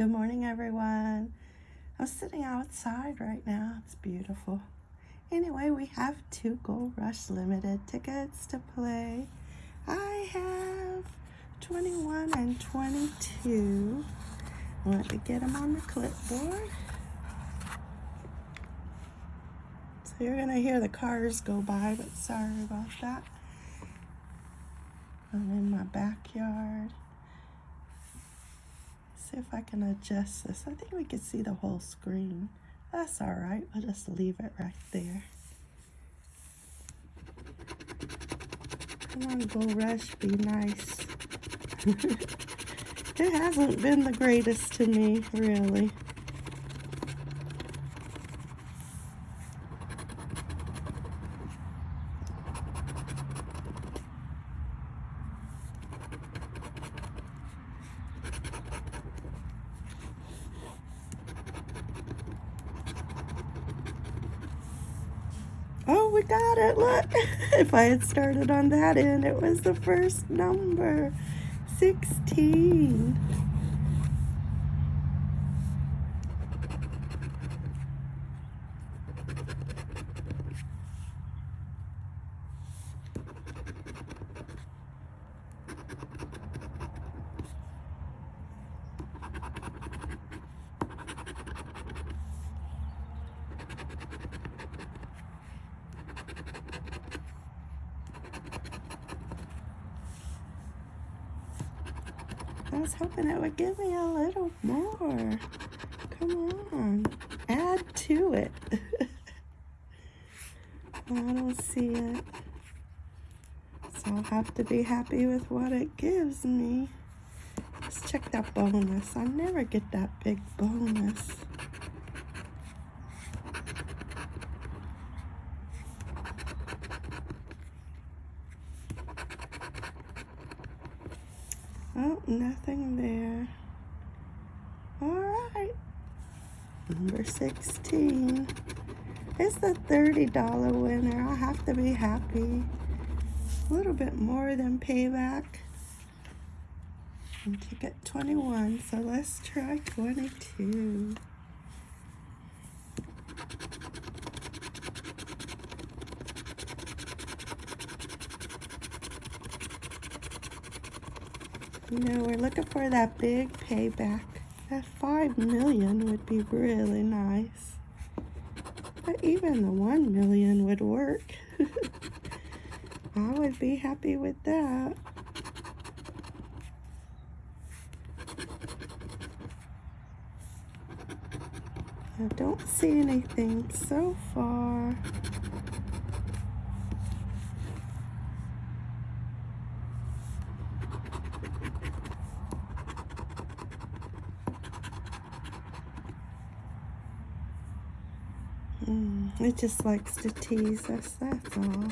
Good morning, everyone. I'm sitting outside right now. It's beautiful. Anyway, we have two Gold Rush Limited tickets to play. I have 21 and 22. Let me get them on the clipboard. So you're going to hear the cars go by, but sorry about that. I'm in my backyard. See if I can adjust this. I think we can see the whole screen. That's all right. I'll just leave it right there. Come on, Gold Rush, be nice. it hasn't been the greatest to me, really. Oh, we got it. Look. if I had started on that end, it was the first number. 16. I was hoping it would give me a little more. Come on, add to it. I don't see it. So I'll have to be happy with what it gives me. Let's check that bonus. I never get that big bonus. Oh, nothing there. All right. Number 16. It's the $30 winner. I'll have to be happy. A little bit more than payback. And ticket 21. So let's try 22. You know, we're looking for that big payback. That five million would be really nice. But even the one million would work. I would be happy with that. I don't see anything so far. Mm, it just likes to tease us, that's all.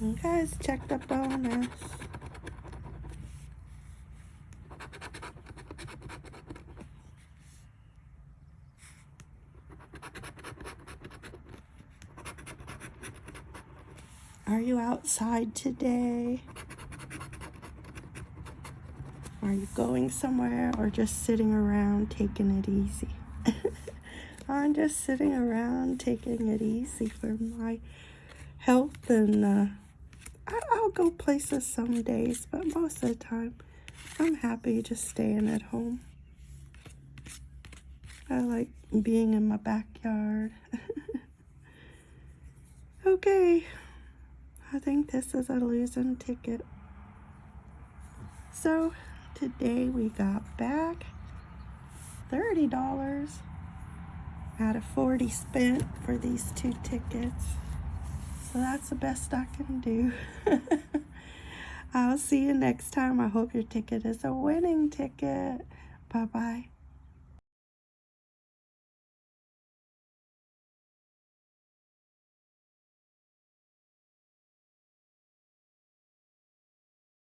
Let's check the bonus. Are you outside today? Are you going somewhere or just sitting around taking it easy? I'm just sitting around taking it easy for my health and uh, I'll go places some days, but most of the time, I'm happy just staying at home. I like being in my backyard. okay, I think this is a losing ticket. So, today we got back $30 out of 40 spent for these two tickets. So that's the best I can do. I'll see you next time. I hope your ticket is a winning ticket. Bye-bye.